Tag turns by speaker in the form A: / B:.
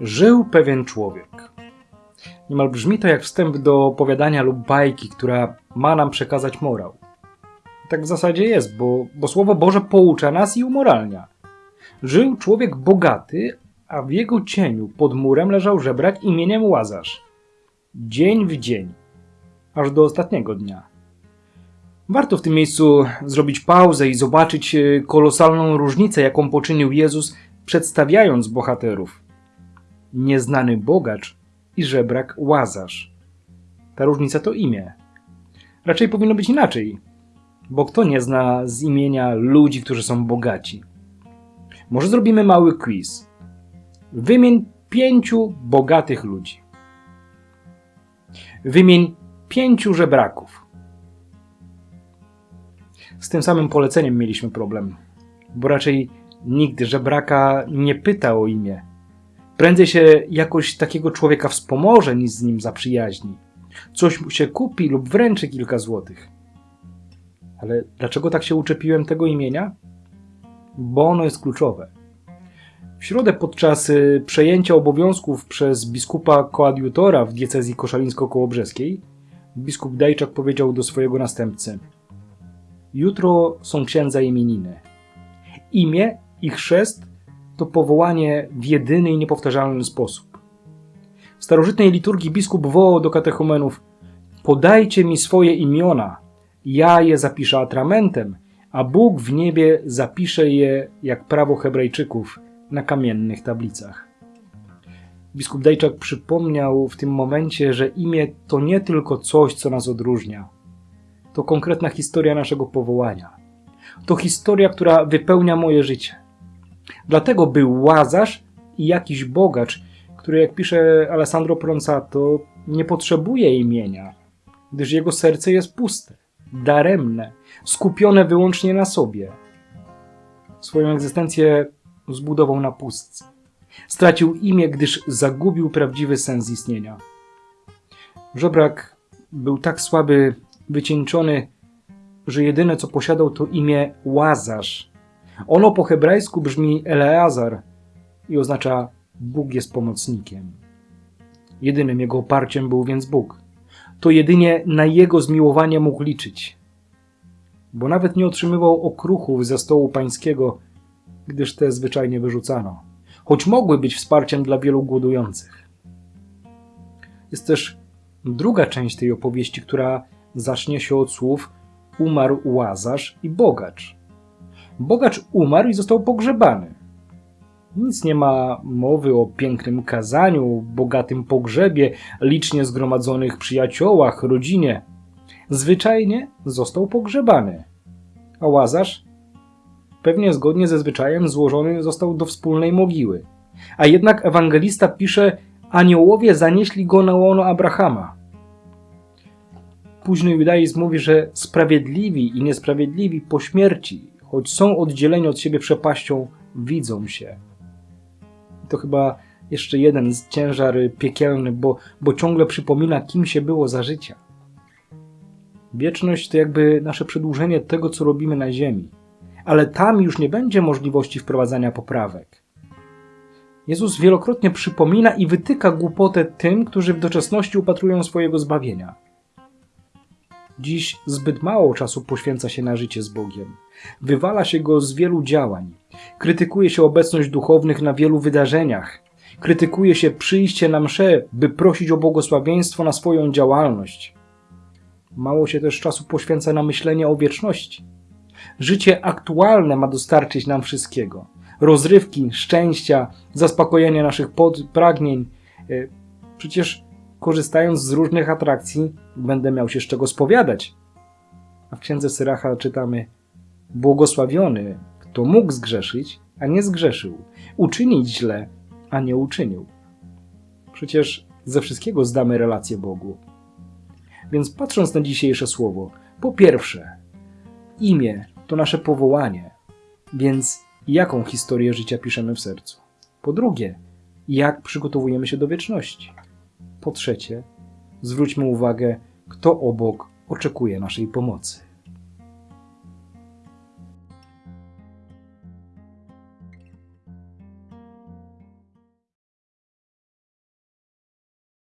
A: Żył pewien człowiek. Niemal brzmi to jak wstęp do opowiadania lub bajki, która ma nam przekazać morał. Tak w zasadzie jest, bo, bo Słowo Boże poucza nas i umoralnia. Żył człowiek bogaty, a w jego cieniu pod murem leżał żebrak imieniem Łazarz. Dzień w dzień, aż do ostatniego dnia. Warto w tym miejscu zrobić pauzę i zobaczyć e, kolosalną różnicę, jaką poczynił Jezus, przedstawiając bohaterów. Nieznany bogacz i żebrak Łazarz. Ta różnica to imię. Raczej powinno być inaczej, bo kto nie zna z imienia ludzi, którzy są bogaci? Może zrobimy mały quiz. Wymień pięciu bogatych ludzi. Wymień pięciu żebraków. Z tym samym poleceniem mieliśmy problem, bo raczej nikt żebraka nie pyta o imię. Prędzej się jakoś takiego człowieka wspomoże, niż z nim zaprzyjaźni. Coś mu się kupi lub wręczy kilka złotych. Ale dlaczego tak się uczepiłem tego imienia? Bo ono jest kluczowe. W środę podczas y, przejęcia obowiązków przez biskupa koadjutora w diecezji koszalińsko-kołobrzeskiej biskup Dajczak powiedział do swojego następcy Jutro są księdza imieniny. Imię i chrzest to powołanie w jedyny i niepowtarzalny sposób. W starożytnej liturgii biskup wołał do katechumenów Podajcie mi swoje imiona, ja je zapiszę atramentem, a Bóg w niebie zapisze je, jak prawo Hebrajczyków, na kamiennych tablicach. Biskup Dajczak przypomniał w tym momencie, że imię to nie tylko coś, co nas odróżnia. To konkretna historia naszego powołania. To historia, która wypełnia moje życie. Dlatego był Łazarz i jakiś bogacz, który, jak pisze Alessandro Pronsato, nie potrzebuje imienia, gdyż jego serce jest puste, daremne, skupione wyłącznie na sobie. Swoją egzystencję zbudował na pustce. Stracił imię, gdyż zagubił prawdziwy sens istnienia. Żebrak był tak słaby, wycieńczony, że jedyne co posiadał to imię Łazarz. Ono po hebrajsku brzmi Eleazar i oznacza Bóg jest pomocnikiem. Jedynym jego oparciem był więc Bóg. To jedynie na jego zmiłowanie mógł liczyć. Bo nawet nie otrzymywał okruchów ze stołu pańskiego, gdyż te zwyczajnie wyrzucano, choć mogły być wsparciem dla wielu głodujących. Jest też druga część tej opowieści, która zacznie się od słów umarł Łazarz i bogacz. Bogacz umarł i został pogrzebany. Nic nie ma mowy o pięknym kazaniu, bogatym pogrzebie, licznie zgromadzonych przyjaciołach, rodzinie. Zwyczajnie został pogrzebany. A Łazarz pewnie zgodnie ze zwyczajem złożony został do wspólnej mogiły. A jednak ewangelista pisze, aniołowie zanieśli go na łono Abrahama. Późny judaizm mówi, że sprawiedliwi i niesprawiedliwi po śmierci, choć są oddzieleni od siebie przepaścią, widzą się. To chyba jeszcze jeden ciężar piekielny, bo, bo ciągle przypomina, kim się było za życia. Wieczność to jakby nasze przedłużenie tego, co robimy na ziemi ale tam już nie będzie możliwości wprowadzania poprawek. Jezus wielokrotnie przypomina i wytyka głupotę tym, którzy w doczesności upatrują swojego zbawienia. Dziś zbyt mało czasu poświęca się na życie z Bogiem. Wywala się go z wielu działań. Krytykuje się obecność duchownych na wielu wydarzeniach. Krytykuje się przyjście na msze, by prosić o błogosławieństwo na swoją działalność. Mało się też czasu poświęca na myślenie o wieczności. Życie aktualne ma dostarczyć nam wszystkiego. Rozrywki, szczęścia, zaspokojenia naszych pragnień. E, przecież korzystając z różnych atrakcji będę miał się z czego spowiadać. A w księdze Syracha czytamy Błogosławiony, kto mógł zgrzeszyć, a nie zgrzeszył, uczynić źle, a nie uczynił. Przecież ze wszystkiego zdamy relację Bogu. Więc patrząc na dzisiejsze słowo, po pierwsze, Imię to nasze powołanie, więc jaką historię życia piszemy w sercu? Po drugie, jak przygotowujemy się do wieczności? Po trzecie, zwróćmy uwagę, kto obok oczekuje naszej pomocy.